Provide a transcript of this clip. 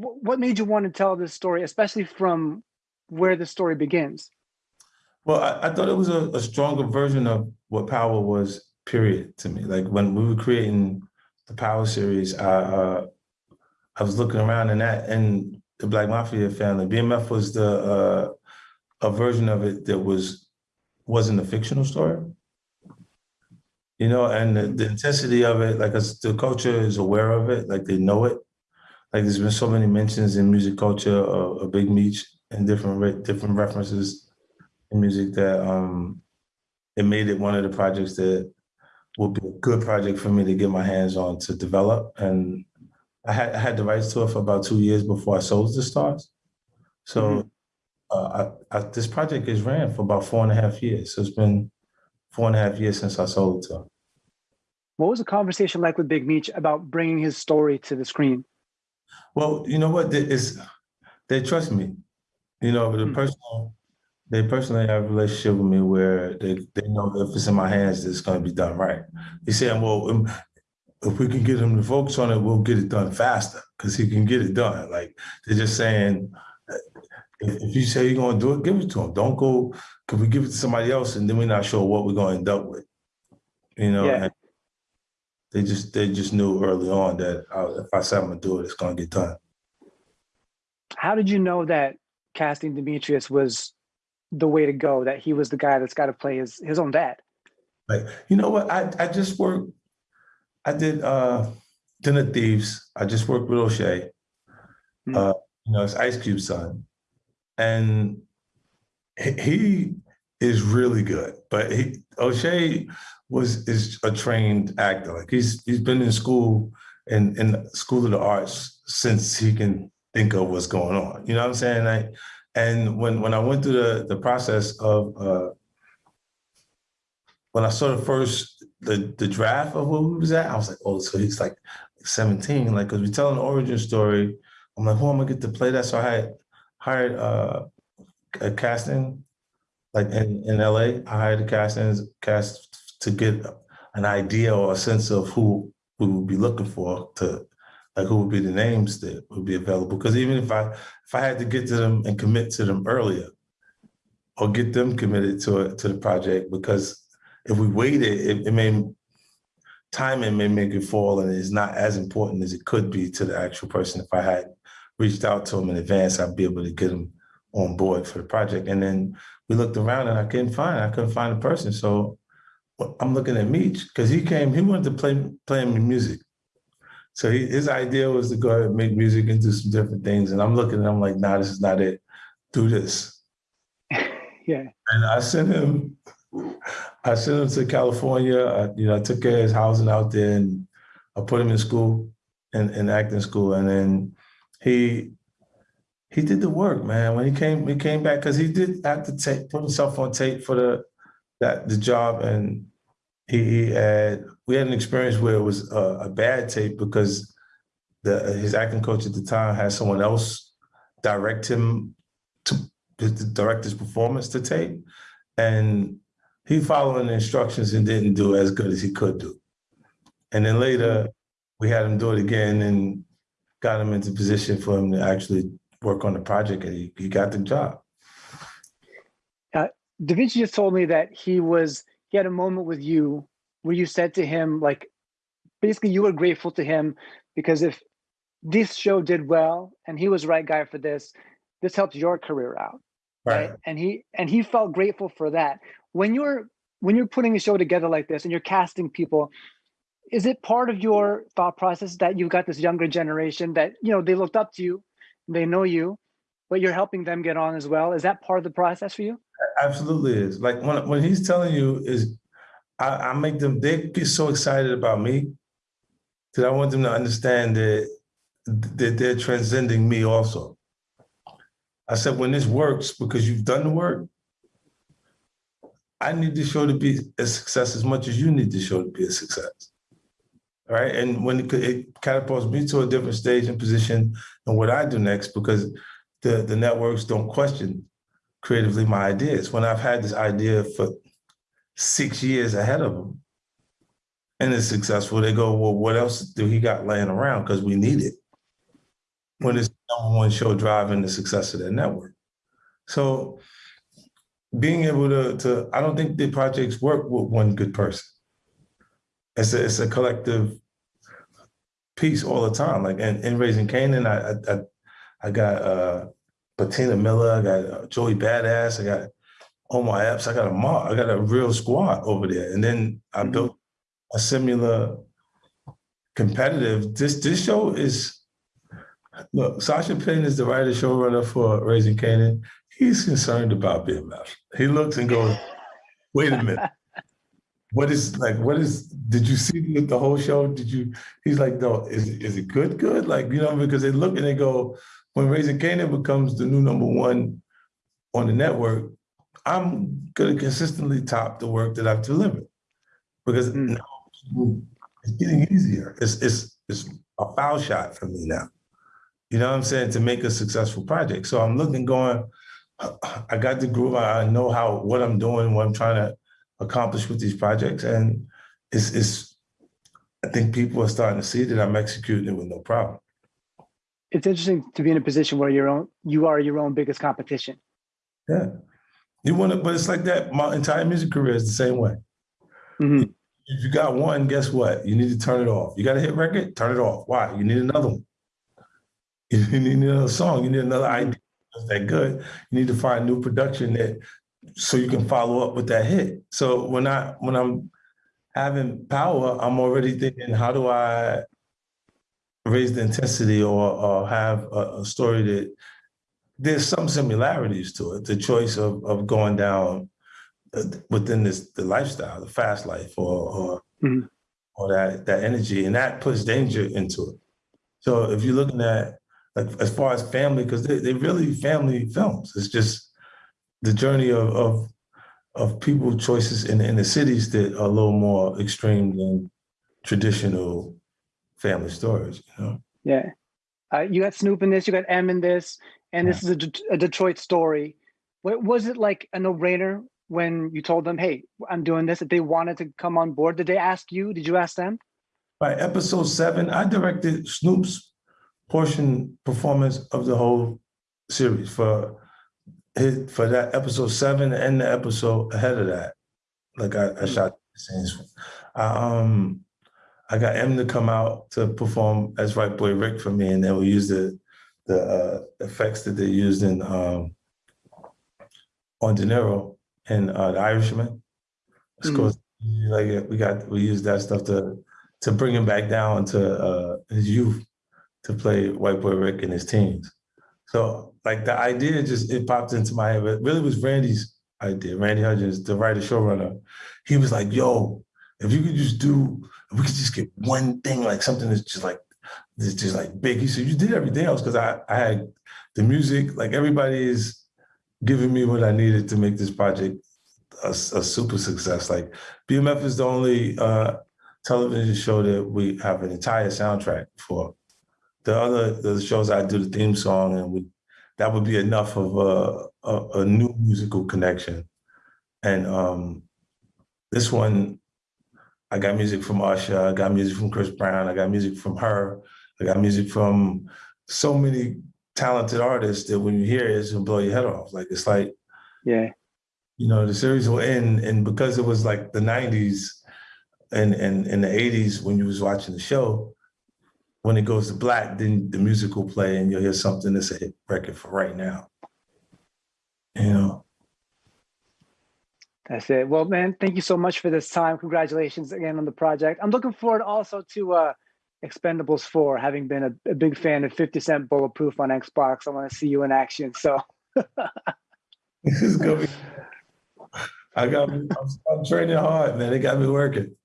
what made you want to tell this story, especially from where the story begins? Well, I, I thought it was a, a, stronger version of what Power was, period, to me. Like when we were creating the Power series, I uh, I was looking around and that and the Black Mafia family. BMF was the uh, a version of it that was wasn't a fictional story. You know, and the, the intensity of it, like the culture is aware of it, like they know it. Like there's been so many mentions in music culture of, of Big Meech and different different references in music that um it made it one of the projects that would be a good project for me to get my hands on to develop. And I had I had the rights to it for about two years before I sold the stars. So mm -hmm. uh, I, I, this project is ran for about four and a half years. So it's been four and a half years since I sold it to him. What was the conversation like with Big Meech about bringing his story to the screen? Well, you know what? It's, they trust me. You know, the mm -hmm. personal, they personally have a relationship with me where they, they know if it's in my hands, it's going to be done right. They say, well, um, if we can get him to focus on it, we'll get it done faster because he can get it done. Like they're just saying, if you say you're going to do it, give it to him. Don't go, because we give it to somebody else and then we're not sure what we're going to end up with. You know, yeah. They just they just knew early on that I, if I said I'm going to do it, it's going to get done. How did you know that casting Demetrius was the way to go, that he was the guy that's got to play his, his own dad? Like, you know what? I, I just worked I did uh, of Thieves. I just worked with O'Shea. Mm. Uh, you know, it's Ice Cube's son. And he is really good. But he, O'Shea was is a trained actor. Like he's he's been in school in in School of the Arts since he can think of what's going on. You know what I'm saying? Like, and when when I went through the the process of uh, when I saw the first the the draft of where we was at, I was like, oh, so he's like 17, like because we telling the origin story. I'm like, who am I get to play that? So I had hired uh, a casting, like in, in LA. I hired a casting cast to get an idea or a sense of who we would be looking for to like who would be the names that would be available. Because even if I if I had to get to them and commit to them earlier, or get them committed to it to the project, because if we waited, it, it may timing may make it fall and it's not as important as it could be to the actual person. If I had reached out to them in advance, I'd be able to get him on board for the project. And then we looked around and I couldn't find, I couldn't find a person. So I'm looking at Meech because he came, he wanted to play, play music. So he, his idea was to go ahead and make music and do some different things. And I'm looking and I'm like, nah, this is not it. Do this. yeah. And I sent him I sent him to California. I, you know, I took care of his housing out there, and I put him in school, in, in acting school, and then he he did the work, man. When he came, he came back because he did have to take put himself on tape for the that the job, and he, he had we had an experience where it was a, a bad tape because the his acting coach at the time had someone else direct him to, to direct his performance to tape, and he followed the instructions and didn't do as good as he could do. And then later we had him do it again and got him into position for him to actually work on the project and he, got the job. Uh, Da'Vinchi just told me that he was, he had a moment with you where you said to him, like, basically you were grateful to him because if this show did well and he was the right guy for this, this helped your career out. Right. right. And he and he felt grateful for that when you're when you're putting a show together like this and you're casting people is it part of your thought process that you've got this younger generation that you know they looked up to you they know you but you're helping them get on as well. Is that part of the process for you? Absolutely is. Like when, when he's telling you is I, I make them they get so excited about me that i want them to understand that that they're transcending me also. I said when this works because you've done the work I need the show to be a success as much as you need the show to be a success. Right. And when it, it catapults me to a different stage and position and what I do next, because the, the networks don't question creatively my ideas. When I've had this idea for six years ahead of them and it's successful, they go, well, what else do he got laying around? Because we need it. When it's number one show driving the success of their network. So being able to, to I don't think the projects work with one good person. It's a, it's a collective piece all the time. Like in, in Raising Kanan, I, I, I got uh, Patina Miller, I got uh, Joey Badass, I got Omar Epps, I got a mob, I got a real squad over there. And then I mm-hmm. built a similar competitive. This this show is look, Sasha Penn is the writer showrunner for Raising Kanan. He's concerned about BMF. He looks and goes, wait a minute. What is like? What is? Did you see the, the whole show? Did you? He's like, no. Is is it good? Good? Like you know, because they look and they go, when Raising Kanan becomes the new number one on the network, I'm gonna consistently top the work that I've delivered because mm. now it's getting easier. It's it's it's a foul shot for me now. You know what I'm saying? To make a successful project. So I'm looking, going, I got the groove. I know how what I'm doing, what I'm trying to accomplish with these projects, and it's it's. I think people are starting to see that I'm executing it with no problem. It's interesting to be in a position where your own you are your own biggest competition. Yeah, you want to, but it's like that. My entire music career is the same way. Mm-hmm. If you got one, guess what? You need to turn it off. You got a hit record, turn it off. Why? You need another one. You need another song. You need another idea that's that good. You need to find new production that so you can follow up with that hit. So when I when I'm having power, I'm already thinking, how do I raise the intensity or, or have a, a story that there's some similarities to it. The choice of of going down uh, within this the lifestyle, the fast life, or or, mm-hmm. or that that energy, and that puts danger into it. So if you're looking at like as far as family, because they they really family films. It's just the journey of of of people choices in in the cities that are a little more extreme than traditional family stories. You know. Yeah, uh, you got Snoop in this. You got Em in this, and yeah. this is a, De- a Detroit story. What was it like a no brainer when you told them, "Hey, I'm doing this"? If they wanted to come on board, did they ask you? Did you ask them? By episode seven, I directed Snoop's portion performance of the whole series for his, for that episode seven and the episode ahead of that. Like I, I hmm. shot scenes. I, um, I got Em to come out to perform as White Boy Rick for me, and then we used the the uh, effects that they used in um, on De Niro and uh, The Irishman. Mm. Like we got we used that stuff to to bring him back down to uh, his youth to play White Boy Rick in his teens. So like the idea just it popped into my head. It really was Randy's idea. Randy Huggins, the writer showrunner. He was like, "Yo, if you could just do, if we could just get one thing like something that's just like, that's just like big." He said, "You did everything else because I I had the music. Like everybody is giving me what I needed to make this project a, a super success. Like BMF is the only uh, television show that we have an entire soundtrack for." The other the shows I do the theme song, and we that would be enough of a, a, a new musical connection. And um, this one, I got music from Usher, I got music from Chris Brown, I got music from her, I got music from so many talented artists that when you hear it, it's gonna blow your head off. Like it's like, yeah, you know, the series will end, and because it was like the '90s and and in the '80s when you was watching the show, when it goes to black, then the music will play and you'll hear something that's a hit record for right now. You know. That's it. Well, man, thank you so much for this time. Congratulations again on the project. I'm looking forward also to uh, Expendables 4, having been a, a, big fan of 50 Cent Bulletproof on Xbox. I want to see you in action. So this is going. I got. I'm, I'm training hard, man. It got me working.